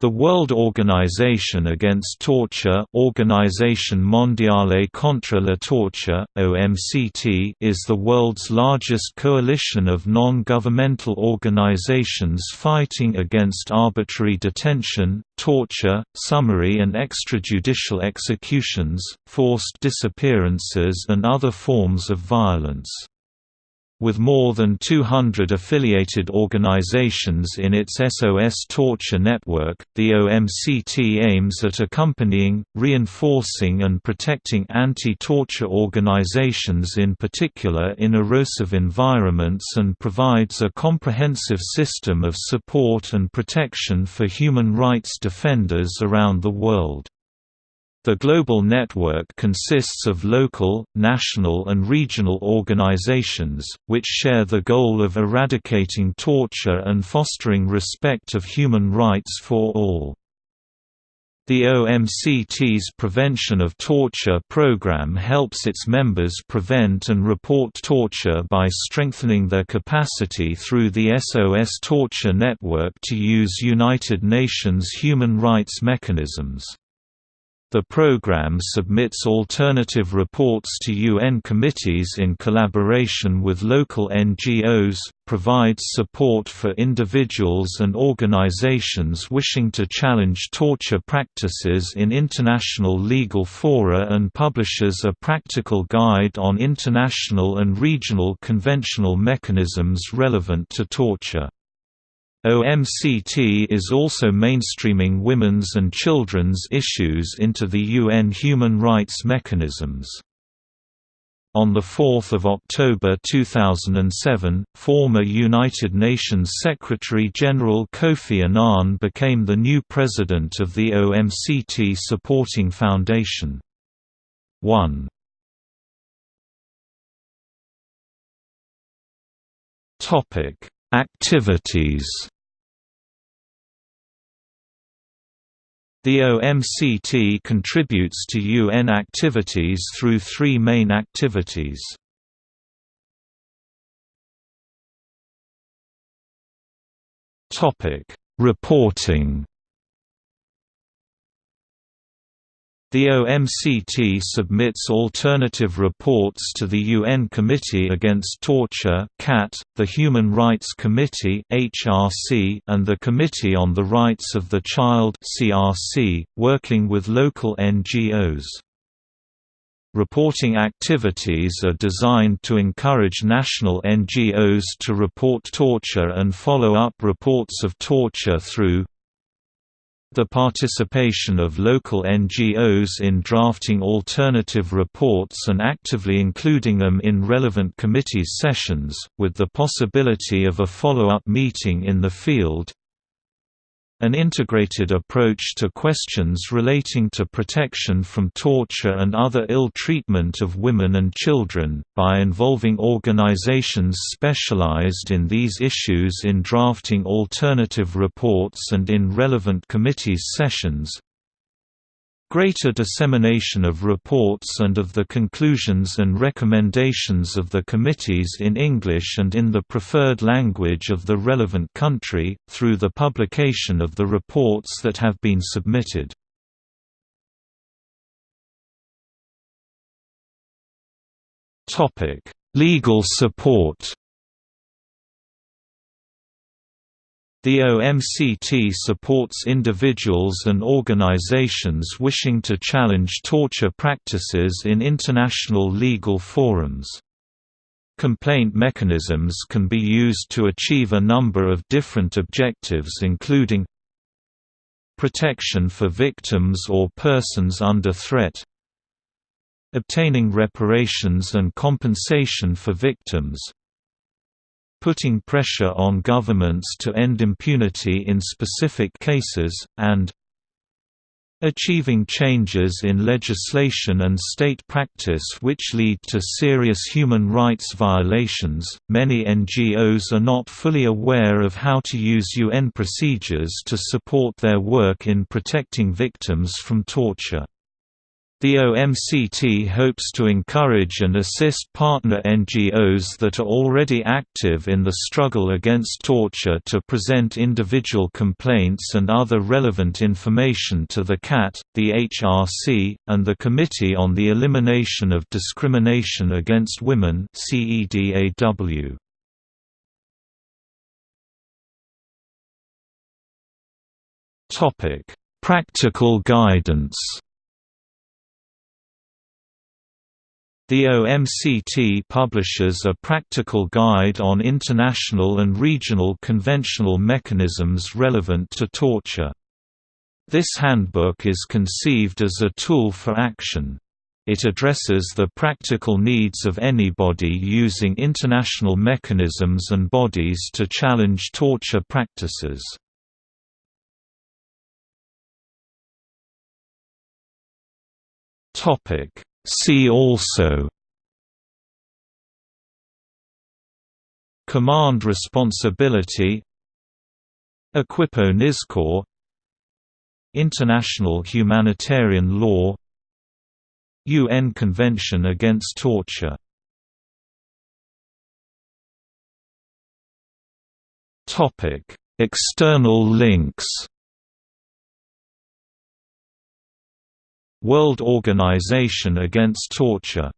The World Organization Against Torture Organisation Mondiale contre la Torture, OMCT is the world's largest coalition of non-governmental organizations fighting against arbitrary detention, torture, summary and extrajudicial executions, forced disappearances and other forms of violence. With more than 200 affiliated organizations in its SOS Torture network, the OMCT aims at accompanying, reinforcing and protecting anti-torture organizations in particular in erosive environments and provides a comprehensive system of support and protection for human rights defenders around the world. The global network consists of local, national and regional organizations, which share the goal of eradicating torture and fostering respect of human rights for all. The OMCT's Prevention of Torture program helps its members prevent and report torture by strengthening their capacity through the SOS Torture Network to use United Nations human rights mechanisms. The program submits alternative reports to UN committees in collaboration with local NGOs, provides support for individuals and organizations wishing to challenge torture practices in international legal fora and publishes a practical guide on international and regional conventional mechanisms relevant to torture. OMCT is also mainstreaming women's and children's issues into the UN human rights mechanisms. On 4 October 2007, former United Nations Secretary-General Kofi Annan became the new president of the OMCT Supporting Foundation. 1 Activities The OMCT contributes to UN activities through three main activities. Reporting The OMCT submits alternative reports to the UN Committee Against Torture (CAT), the Human Rights Committee and the Committee on the Rights of the Child working with local NGOs. Reporting activities are designed to encourage national NGOs to report torture and follow up reports of torture through the participation of local NGOs in drafting alternative reports and actively including them in relevant committees sessions, with the possibility of a follow-up meeting in the field, an integrated approach to questions relating to protection from torture and other ill treatment of women and children, by involving organizations specialized in these issues in drafting alternative reports and in relevant committees sessions, Greater dissemination of reports and of the conclusions and recommendations of the committees in English and in the preferred language of the relevant country, through the publication of the reports that have been submitted. Legal support The OMCT supports individuals and organizations wishing to challenge torture practices in international legal forums. Complaint mechanisms can be used to achieve a number of different objectives including protection for victims or persons under threat obtaining reparations and compensation for victims putting pressure on governments to end impunity in specific cases, and achieving changes in legislation and state practice which lead to serious human rights violations. Many NGOs are not fully aware of how to use UN procedures to support their work in protecting victims from torture. The OMCT hopes to encourage and assist partner NGOs that are already active in the struggle against torture to present individual complaints and other relevant information to the CAT, the HRC, and the Committee on the Elimination of Discrimination Against Women CEDAW. Practical guidance The OMCT publishes a practical guide on international and regional conventional mechanisms relevant to torture. This handbook is conceived as a tool for action. It addresses the practical needs of anybody using international mechanisms and bodies to challenge torture practices. Topic See also. Command responsibility. Equipo Nizkor International humanitarian law. UN Convention Against Torture. External links World Organization Against Torture